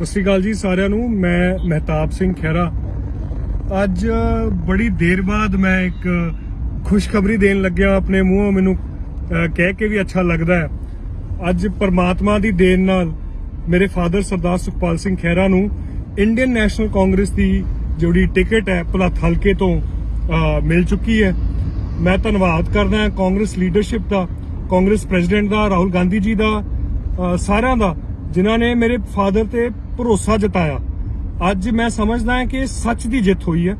ਸਤਿ ਸ਼੍ਰੀ ਅਕਾਲ ਜੀ ਸਾਰਿਆਂ ਨੂੰ, ਮੈਂ ਮਹਿਤਾਬ ਸਿੰਘ ਖਹਿਰਾ। ਅੱਜ ਬੜੀ ਦੇਰ ਬਾਅਦ ਮੈਂ ਇੱਕ ਖੁਸ਼ਖਬਰੀ ਦੇਣ ਲੱਗਿਆ, ਆਪਣੇ ਮੂੰਹੋਂ ਮੈਨੂੰ ਕਹਿ ਕੇ ਵੀ ਅੱਛਾ ਲੱਗਦਾ ਹੈ। ਅੱਜ ਪਰਮਾਤਮਾ ਦੀ ਦੇਣ ਨਾਲ ਮੇਰੇ ਫਾਦਰ ਸਰਦਾਰ ਸੁਖਪਾਲ ਸਿੰਘ ਖਹਿਰਾ ਨੂੰ ਇੰਡੀਅਨ ਨੈਸ਼ਨਲ ਕਾਂਗਰਸ ਦੀ ਜਿਹੜੀ ਟਿਕਟ ਹੈ, ਭਲੱਥ ਹਲਕੇ ਤੋਂ ਮਿਲ ਚੁੱਕੀ ਹੈ। ਮੈਂ ਧੰਨਵਾਦ ਕਰਦਾ ਕਾਂਗਰਸ ਲੀਡਰਸ਼ਿਪ ਦਾ, ਕਾਂਗਰਸ ਪ੍ਰੈਜ਼ੀਡੈਂਟ ਦਾ, ਰਾਹੁਲ ਗਾਂਧੀ ਜੀ ਦਾ ਸਾਰਿਆਂ ਦਾ। ਜਿਨ੍ਹਾਂ ਨੇ ਮੇਰੇ ਫਾਦਰ ਤੇ ਭਰੋਸਾ ਜਤਾਇਆ। ਅੱਜ ਮੈਂ ਸਮਝਦਾ ਹਾਂ ਕਿ ਸੱਚ ਦੀ ਜਿੱਤ ਹੋਈ ਹੈ,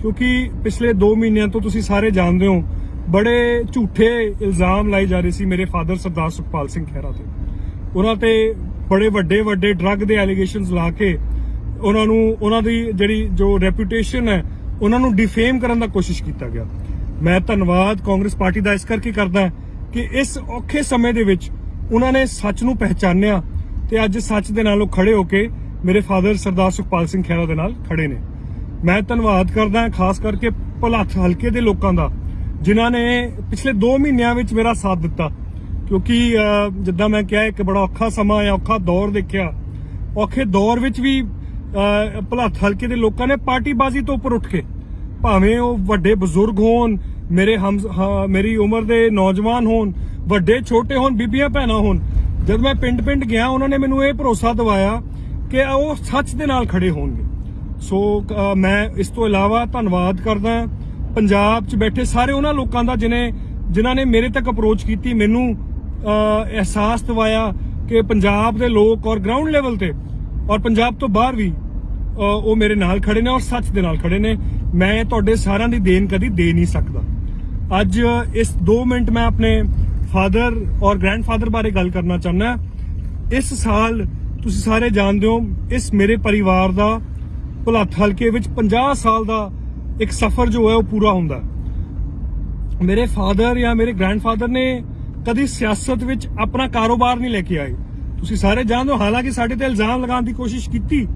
ਕਿਉਂਕਿ ਪਿਛਲੇ 2 ਮਹੀਨਿਆਂ ਤੋਂ ਤੁਸੀਂ ਸਾਰੇ ਜਾਣਦੇ ਹੋ, ਬੜੇ ਝੂਠੇ ਇਲਜ਼ਾਮ ਲਾਏ ਜਾ ਰਹੇ ਸੀ ਮੇਰੇ ਫਾਦਰ ਸਰਦਾਰ ਸੁਖਪਾਲ ਸਿੰਘ ਖਹਿਰਾ ਤੇ। ਉਹਨਾਂ ਤੇ ਬੜੇ ਵੱਡੇ ਵੱਡੇ ਡਰੱਗ ਦੇ ਐਲੀਗੇਸ਼ਨਸ ਲਾ ਕੇ ਉਹਨਾਂ ਨੂੰ, ਉਹਨਾਂ ਦੀ ਜਿਹੜੀ ਜੋ ਰੈਪਿਊਟੇਸ਼ਨ ਹੈ, ਉਹਨਾਂ ਨੂੰ ਡਿਫੇਮ ਕਰਨ ਦਾ ਕੋਸ਼ਿਸ਼ ਕੀਤਾ ਗਿਆ। ਮੈਂ ਧੰਨਵਾਦ ਕਾਂਗਰਸ ਪਾਰਟੀ ਦਾ ਇਸ ਕਰਕੇ ਕਰਦਾ ਕਿ ਇਸ ਔਖੇ ਸਮੇਂ ਦੇ ਵਿੱਚ ਉਹਨਾਂ ਨੇ ਸੱਚ ਨੂੰ ਪਹਿਚਾਨਿਆ ਤੇ ਅੱਜ ਸੱਚ ਦੇ ਨਾਲ ਉਹ ਖੜੇ ਹੋ ਕੇ ਮੇਰੇ ਫਾਦਰ ਸਰਦਾਰ ਸੁਖਪਾਲ ਸਿੰਘ ਖਹਿਰਾ ਦੇ ਨਾਲ ਖੜੇ ਨੇ। ਮੈਂ ਧੰਨਵਾਦ ਕਰਦਾ ਖਾਸ ਕਰਕੇ ਭਲੱਥ ਹਲਕੇ ਦੇ ਲੋਕਾਂ ਦਾ ਜਿਨ੍ਹਾਂ ਨੇ ਪਿਛਲੇ 2 ਮਹੀਨਿਆਂ ਵਿੱਚ ਮੇਰਾ ਸਾਥ ਦਿੱਤਾ। ਕਿਉਂਕਿ ਜਿੱਦਾਂ ਮੈਂ ਕਿਹਾ ਇੱਕ ਬੜਾ ਔਖਾ ਸਮਾਂ ਹੈ ਔਖਾ ਦੌਰ ਦੇਖਿਆ। ਔਖੇ ਦੌਰ ਵਿੱਚ ਵੀ ਅਹ, ਭਲੱਥ ਹਲਕੇ ਦੇ ਲੋਕਾਂ ਨੇ ਪਾਰਟੀਬਾਜ਼ੀ ਤੋਂ ਉੱਪਰ ਉੱਠ ਕੇ ਭਾਵੇਂ ਉਹ ਵੱਡੇ ਬਜ਼ੁਰਗ ਹੋਣ ਮੇਰੇ ਹਮ ਮੇਰੀ ਉਮਰ ਦੇ ਨੌਜਵਾਨ ਹੋਣ ਵੱਡੇ ਛੋਟੇ ਹੋਣ ਬੀਬੀਆਂ ਭੈਣਾਂ ਹੋਣ ਜਦ ਮੈਂ ਪਿੰਡ-ਪਿੰਡ ਗਿਆ, ਉਹਨਾਂ ਨੇ ਮੈਨੂੰ ਇਹ ਭਰੋਸਾ ਦਿਵਾਇਆ ਕਿ ਉਹ ਸੱਚ ਦੇ ਨਾਲ ਖੜੇ ਹੋਣਗੇ। ਸੋ ਮੈਂ ਇਸ ਤੋਂ ਇਲਾਵਾ ਧੰਨਵਾਦ ਕਰਦਾ ਪੰਜਾਬ 'ਚ ਬੈਠੇ ਸਾਰੇ ਉਹਨਾਂ ਲੋਕਾਂ ਦਾ ਜਿਨੇ, ਜਿਨ੍ਹਾਂ ਨੇ ਮੇਰੇ ਤੱਕ ਅਪਰੋਚ ਕੀਤੀ, ਮੈਨੂੰ ਅਹਿਸਾਸ ਦਿਵਾਇਆ ਕਿ ਪੰਜਾਬ ਦੇ ਲੋਕ ਔਰ ਗਰਾਊਂਡ ਲੈਵਲ ਤੇ ਔਰ ਪੰਜਾਬ ਤੋਂ ਬਾਹਰ ਵੀ ਉਹ ਮੇਰੇ ਨਾਲ ਖੜੇ ਨੇ ਔਰ ਸੱਚ ਦੇ ਨਾਲ ਖੜੇ ਨੇ। ਮੈਂ ਤੁਹਾਡੇ ਸਾਰਿਆਂ ਦੀ ਦੇਣ ਕਦੀ ਦੇ ਨਹੀਂ ਸਕਦਾ। ਅੱਜ ਇਸ 2 ਮਿੰਟ ਮੈਂ ਆਪਣੇ ਫਾਦਰ ਔਰ ਗ੍ਰੈਂਡਫਾਦਰ ਬਾਰੇ ਗੱਲ ਕਰਨਾ ਚਾਹੁੰਦਾ ਇਸ ਸਾਲ ਤੁਸੀਂ ਸਾਰੇ ਜਾਣਦੇ ਹੋ, ਇਸ ਮੇਰੇ ਪਰਿਵਾਰ ਦਾ ਭੁਲੱਥ ਹਲਕੇ ਵਿੱਚ 50 ਸਾਲ ਦਾ ਇੱਕ ਸਫ਼ਰ ਜੋ ਹੈ ਉਹ ਪੂਰਾ ਹੁੰਦਾ ਮੇਰੇ ਫਾਦਰ ਜਾਂ ਮੇਰੇ ਗ੍ਰੈਂਡਫਾਦਰ ਨੇ ਕਦੀ ਸਿਆਸਤ ਵਿੱਚ ਆਪਣਾ ਕਾਰੋਬਾਰ ਨਹੀਂ ਲੈ ਕੇ ਆਏ। ਤੁਸੀਂ ਸਾਰੇ ਜਾਣਦੇ ਹੋ, ਹਾਲਾਂਕਿ ਸਾਡੇ ਤੇ ਇਲਜ਼ਾਮ ਲਗਾਉਣ ਦੀ ਕੋਸ਼ਿਸ਼ ਕੀਤੀ।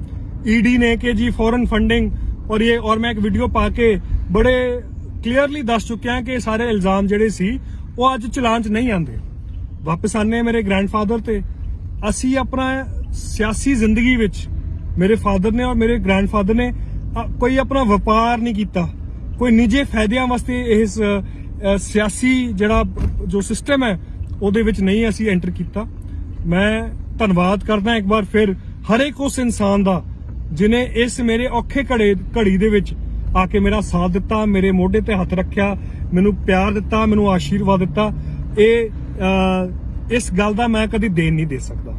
ਈਡੀ ਨੇ ਕਿ ਜੀ ਫੋਰਨ ਫੰਡਿੰਗ ਔਰ ਇਹ, ਔਰ ਮੈਂ ਇੱਕ ਵੀਡੀਓ ਪਾ ਕੇ ਬੜੇ ਕਲੀਅਰਲੀ ਦੱਸ ਚੁੱਕਿਆ ਕਿ ਇਹ ਸਾਰੇ ਇਲਜ਼ਾਮ ਜਿਹੜੇ ਸੀ ਉਹ ਅੱਜ ਚਲਾਨ 'ਚ ਨਹੀਂ ਆਉਂਦੇ। ਵਾਪਸ ਆਨੇ ਮੇਰੇ ਗ੍ਰੈਂਡਫਾਦਰ ਤੇ। ਅਸੀਂ ਆਪਣਾ ਸਿਆਸੀ ਜ਼ਿੰਦਗੀ ਵਿੱਚ ਮੇਰੇ ਫਾਦਰ ਨੇ ਔਰ ਮੇਰੇ ਗ੍ਰੈਂਡਫਾਦਰ ਨੇ ਕੋਈ ਆਪਣਾ ਵਪਾਰ ਨਹੀਂ ਕੀਤਾ। ਕੋਈ ਨਿੱਜੇ ਫਾਇਦਿਆਂ ਵਾਸਤੇ ਇਸ ਸਿਆਸੀ ਜਿਹੜਾ ਜੋ ਸਿਸਟਮ ਹੈ, ਉਹਦੇ ਵਿੱਚ ਨਹੀਂ ਅਸੀਂ ਐਂਟਰ ਕੀਤਾ। ਮੈਂ ਧੰਨਵਾਦ ਕਰਦਾ ਇੱਕ ਵਾਰ ਫਿਰ ਹਰ ਇੱਕ ਉਸ ਇਨਸਾਨ ਦਾ, ਜਿਨੇ ਇਸ ਮੇਰੇ ਔਖੇ ਘੜੇ, ਘੜੀ ਦੇ ਵਿੱਚ ਆ ਕੇ ਮੇਰਾ ਸਾਥ ਦਿੱਤਾ, ਮੇਰੇ ਮੋਢੇ ਤੇ ਹੱਥ ਰੱਖਿਆ, ਮੈਨੂੰ ਪਿਆਰ ਦਿੱਤਾ, ਮੈਨੂੰ ਆਸ਼ੀਰਵਾਦ ਦਿੱਤਾ। ਇਹ ਇਸ ਗੱਲ ਦਾ ਮੈਂ ਕਦੀ ਦੇਣ ਨਹੀਂ ਦੇ ਸਕਦਾ।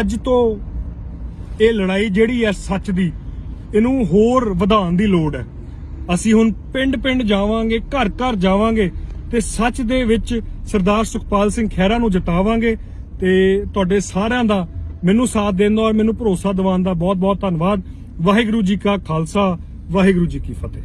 ਅੱਜ ਤੋਂ ਇਹ ਲੜਾਈ ਜਿਹੜੀ ਹੈ ਸੱਚ ਦੀ, ਇਹਨੂੰ ਹੋਰ ਵਧਾਉਣ ਦੀ ਲੋੜ ਹੈ। ਅਸੀਂ ਹੁਣ ਪਿੰਡ-ਪਿੰਡ ਜਾਵਾਂਗੇ, ਘਰ-ਘਰ ਜਾਵਾਂਗੇ ਤੇ ਸੱਚ ਦੇ ਵਿੱਚ ਸਰਦਾਰ ਸੁਖਪਾਲ ਸਿੰਘ ਖਹਿਰਾ ਨੂੰ ਜਿਤਾਵਾਂਗੇ ਤੇ ਤੁਹਾਡੇ ਸਾਰਿਆਂ ਦਾ ਮੈਨੂੰ ਸਾਥ ਦੇਣ ਦਾ ਔਰ ਮੈਨੂੰ ਭਰੋਸਾ ਦਿਵਾਉਣ ਦਾ ਬਹੁਤ-ਬਹੁਤ ਧੰਨਵਾਦ। ਵਾਹਿਗੁਰੂ ਜੀ ਕਾ ਖਾਲਸਾ ਵਾਹਿਗੁਰੂ ਜੀ ਕੀ ਫਤਿਹ